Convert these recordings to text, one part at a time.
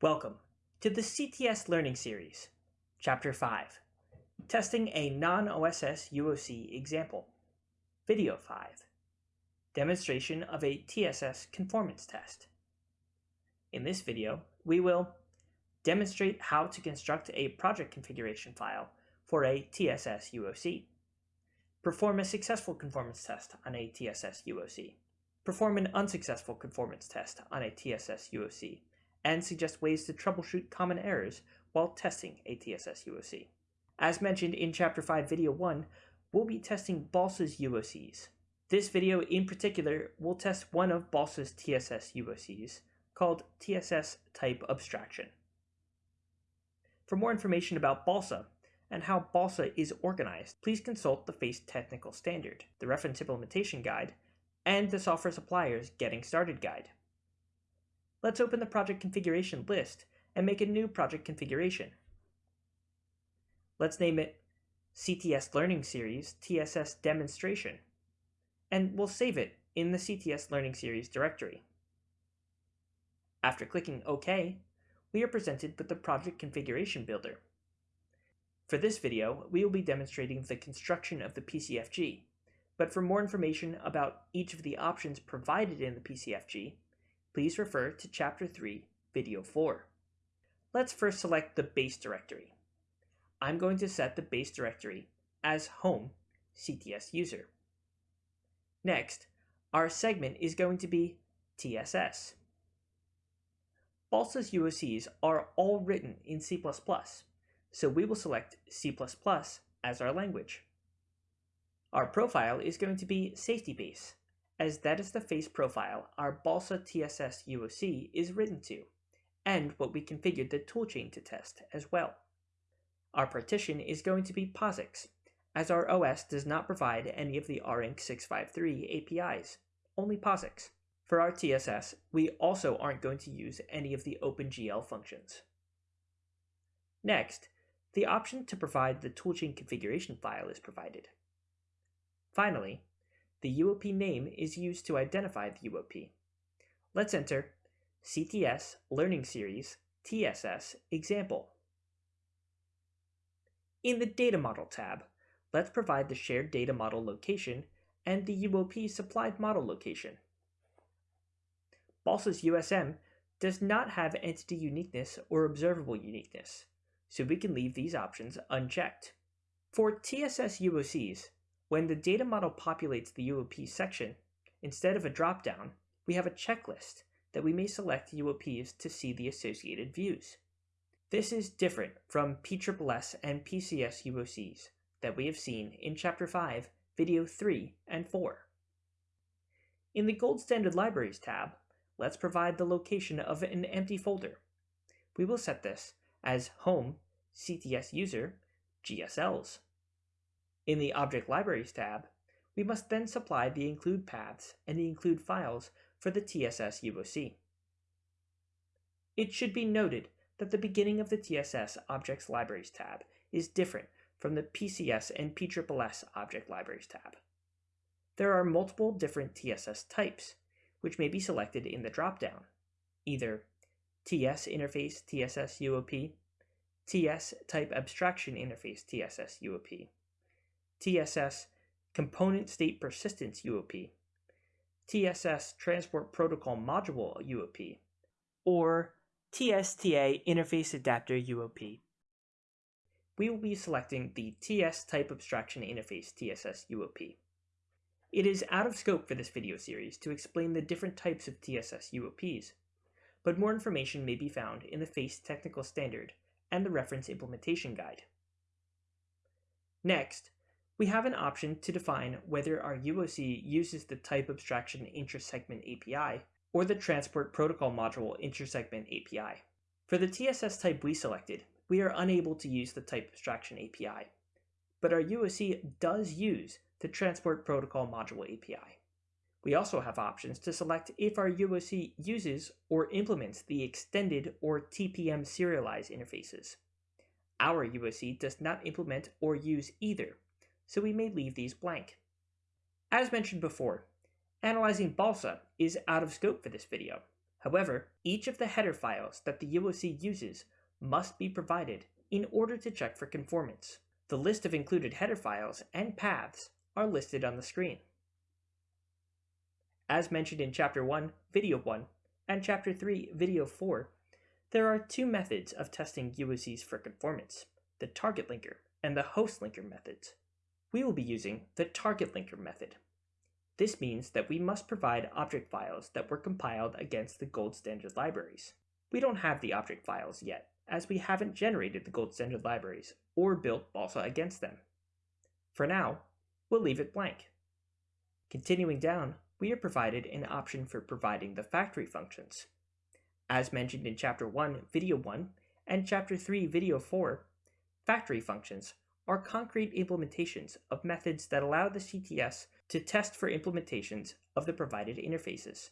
Welcome to the CTS Learning Series, Chapter 5, Testing a Non-OSS UOC Example, Video 5, Demonstration of a TSS Conformance Test. In this video, we will demonstrate how to construct a project configuration file for a TSS UOC, perform a successful conformance test on a TSS UOC, perform an unsuccessful conformance test on a TSS UOC, and suggest ways to troubleshoot common errors while testing a TSS UOC. As mentioned in Chapter 5 Video 1, we'll be testing BALSA's UOCs. This video in particular will test one of BALSA's TSS UOCs, called TSS Type Abstraction. For more information about BALSA and how BALSA is organized, please consult the FACE Technical Standard, the Reference Implementation Guide, and the Software Suppliers Getting Started Guide. Let's open the project configuration list and make a new project configuration. Let's name it CTS Learning Series TSS Demonstration, and we'll save it in the CTS Learning Series directory. After clicking OK, we are presented with the Project Configuration Builder. For this video, we will be demonstrating the construction of the PCFG, but for more information about each of the options provided in the PCFG, please refer to Chapter 3, Video 4. Let's first select the base directory. I'm going to set the base directory as home CTS user. Next, our segment is going to be TSS. BALSA's UOCs are all written in C++, so we will select C++ as our language. Our profile is going to be safety base, as that is the face profile our Balsa TSS UOC is written to, and what we configured the toolchain to test as well. Our partition is going to be POSIX, as our OS does not provide any of the ARINC 653 APIs, only POSIX. For our TSS, we also aren't going to use any of the OpenGL functions. Next, the option to provide the toolchain configuration file is provided. Finally, the UOP name is used to identify the UOP. Let's enter CTS Learning Series TSS example. In the Data Model tab, let's provide the shared data model location and the UOP supplied model location. BALSA's USM does not have entity uniqueness or observable uniqueness, so we can leave these options unchecked. For TSS UOCs, when the data model populates the UOP section, instead of a dropdown, we have a checklist that we may select UOPs to see the associated views. This is different from PSSS and PCS UOCs that we have seen in Chapter 5, Video 3 and 4. In the Gold Standard Libraries tab, let's provide the location of an empty folder. We will set this as Home CTS User GSLs. In the Object Libraries tab, we must then supply the include paths and the include files for the TSS UOC. It should be noted that the beginning of the TSS Objects Libraries tab is different from the PCS and PSSS Object Libraries tab. There are multiple different TSS types, which may be selected in the dropdown, either TS Interface TSS UOP, TS Type Abstraction Interface TSS UOP, TSS Component State Persistence UOP, TSS Transport Protocol Module UOP, or TSTA Interface Adapter UOP. We will be selecting the TS Type Abstraction Interface TSS UOP. It is out of scope for this video series to explain the different types of TSS UOPs, but more information may be found in the FACE Technical Standard and the Reference Implementation Guide. Next, we have an option to define whether our UOC uses the Type Abstraction Intersegment API or the Transport Protocol Module Intersegment API. For the TSS type we selected, we are unable to use the Type Abstraction API, but our UOC does use the Transport Protocol Module API. We also have options to select if our UOC uses or implements the Extended or TPM serialize interfaces. Our UOC does not implement or use either, so we may leave these blank. As mentioned before, analyzing balsa is out of scope for this video, However, each of the header files that the UOC uses must be provided in order to check for conformance. The list of included header files and paths are listed on the screen. As mentioned in Chapter 1, Video 1, and Chapter 3, Video 4, there are two methods of testing UOCs for conformance, the target linker and the host linker methods. We will be using the target linker method. This means that we must provide object files that were compiled against the gold standard libraries. We don't have the object files yet, as we haven't generated the gold standard libraries or built Balsa against them. For now, we'll leave it blank. Continuing down, we are provided an option for providing the factory functions. As mentioned in Chapter 1, Video 1, and Chapter 3, Video 4, factory functions are concrete implementations of methods that allow the CTS to test for implementations of the provided interfaces.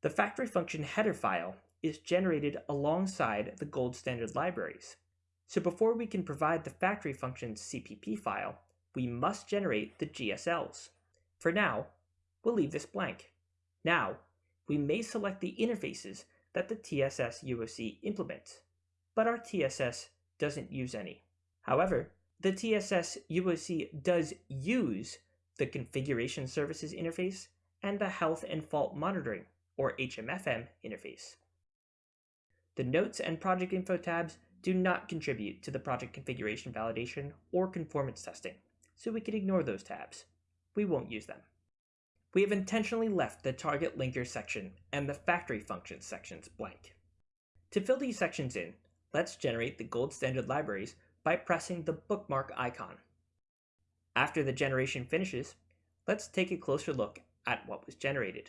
The factory function header file is generated alongside the gold standard libraries. So before we can provide the factory function's CPP file, we must generate the GSLs. For now, we'll leave this blank. Now, we may select the interfaces that the TSS UOC implements, but our TSS doesn't use any. However, the TSS UOC does use the Configuration Services interface and the Health and Fault Monitoring, or HMFM, interface. The Notes and Project Info tabs do not contribute to the project configuration validation or conformance testing, so we can ignore those tabs. We won't use them. We have intentionally left the target linker section and the factory functions sections blank. To fill these sections in, let's generate the gold standard libraries by pressing the bookmark icon. After the generation finishes, let's take a closer look at what was generated.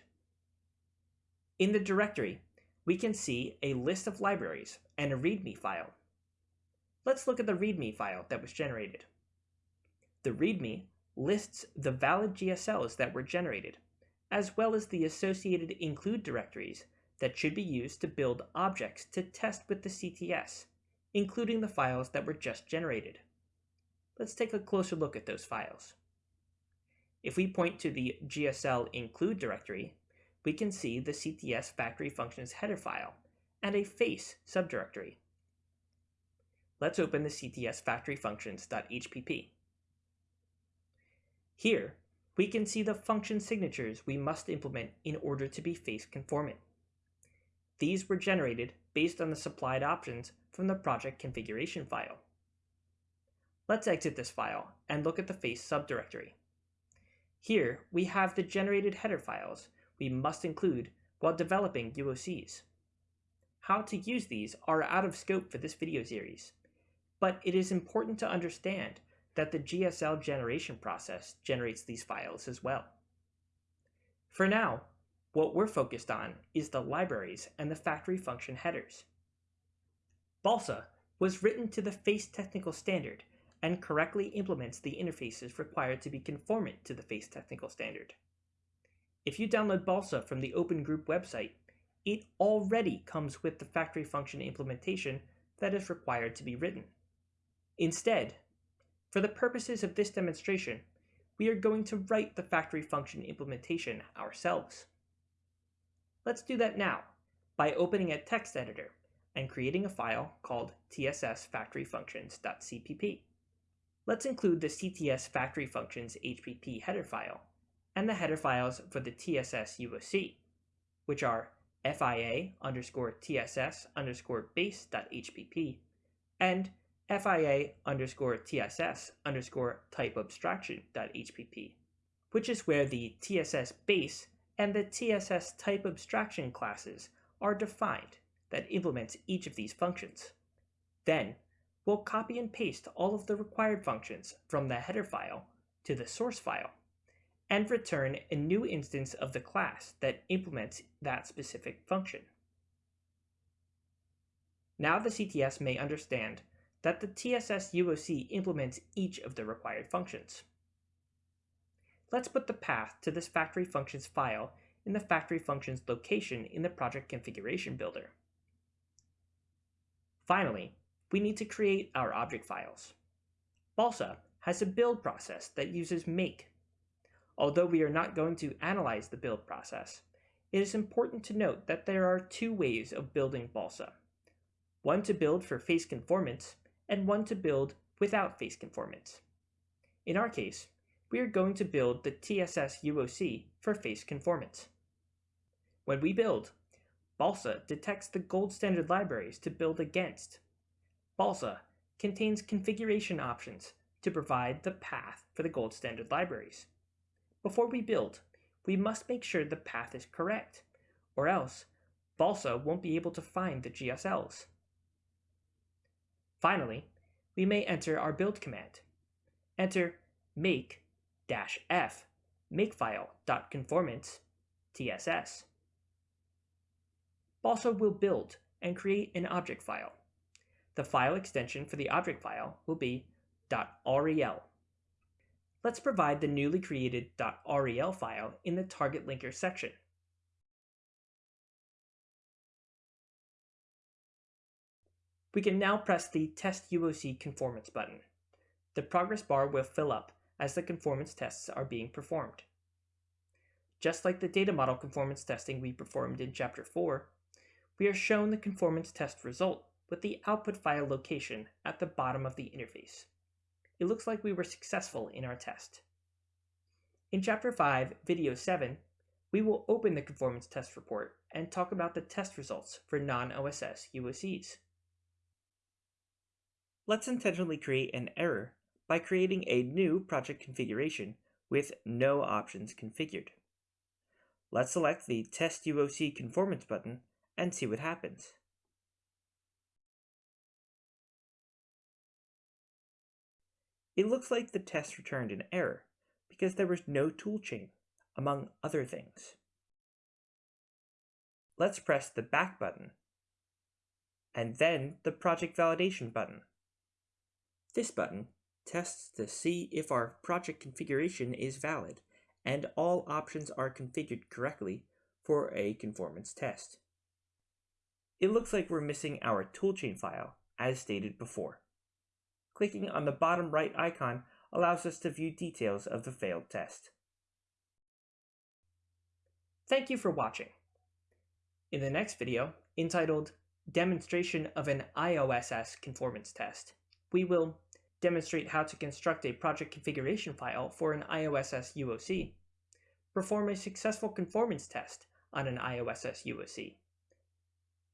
In the directory, we can see a list of libraries and a README file. Let's look at the README file that was generated. The README lists the valid GSLs that were generated, as well as the associated include directories that should be used to build objects to test with the CTS, including the files that were just generated. Let's take a closer look at those files. If we point to the GSL include directory, we can see the CTS factory functions header file and a face subdirectory. Let's open the CTS factory functions.hpp. Here, we can see the function signatures we must implement in order to be face conformant. These were generated based on the supplied options from the project configuration file. Let's exit this file and look at the face subdirectory. Here, we have the generated header files we must include while developing UOCs. How to use these are out of scope for this video series, but it is important to understand that the GSL generation process generates these files as well. For now, what we're focused on is the libraries and the factory function headers. Balsa was written to the FACE technical standard and correctly implements the interfaces required to be conformant to the FACE technical standard. If you download Balsa from the Open Group website, it already comes with the factory function implementation that is required to be written. Instead, for the purposes of this demonstration, we are going to write the factory function implementation ourselves. Let's do that now by opening a text editor and creating a file called tssfactoryfunctions.cpp. Let's include the cts factory functions HPP header file and the header files for the TSS UOC, which are FIA underscore TSS underscore and FIA underscore TSS underscore type which is where the TSS base and the TSS type abstraction classes are defined that implements each of these functions. Then, we'll copy and paste all of the required functions from the header file to the source file and return a new instance of the class that implements that specific function. Now the CTS may understand that the TSS UOC implements each of the required functions. Let's put the path to this factory functions file in the factory functions location in the project configuration builder. Finally, we need to create our object files. Balsa has a build process that uses make Although we are not going to analyze the build process, it is important to note that there are two ways of building Balsa. One to build for face conformance, and one to build without face conformance. In our case, we are going to build the TSS UOC for face conformance. When we build, Balsa detects the gold standard libraries to build against. Balsa contains configuration options to provide the path for the gold standard libraries. Before we build, we must make sure the path is correct, or else Balsa won't be able to find the GSLs. Finally, we may enter our build command. Enter make-f makefile.conformance tss. Balsa will build and create an object file. The file extension for the object file will be .rel. Let's provide the newly created .rel file in the target linker section. We can now press the Test UOC Conformance button. The progress bar will fill up as the conformance tests are being performed. Just like the data model conformance testing we performed in Chapter 4, we are shown the conformance test result with the output file location at the bottom of the interface. It looks like we were successful in our test. In Chapter 5, Video 7, we will open the conformance test report and talk about the test results for non-OSS UOCs. Let's intentionally create an error by creating a new project configuration with no options configured. Let's select the Test UOC Conformance button and see what happens. It looks like the test returned an error because there was no toolchain, among other things. Let's press the back button and then the project validation button. This button tests to see if our project configuration is valid and all options are configured correctly for a conformance test. It looks like we're missing our toolchain file, as stated before. Clicking on the bottom right icon allows us to view details of the failed test. Thank you for watching. In the next video, entitled Demonstration of an IOSS Conformance Test, we will demonstrate how to construct a project configuration file for an IOSS UOC, perform a successful conformance test on an IOSS UOC,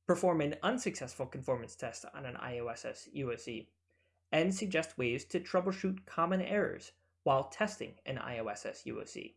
perform an unsuccessful conformance test on an IOSS UOC, and suggest ways to troubleshoot common errors while testing an IOSS UOC.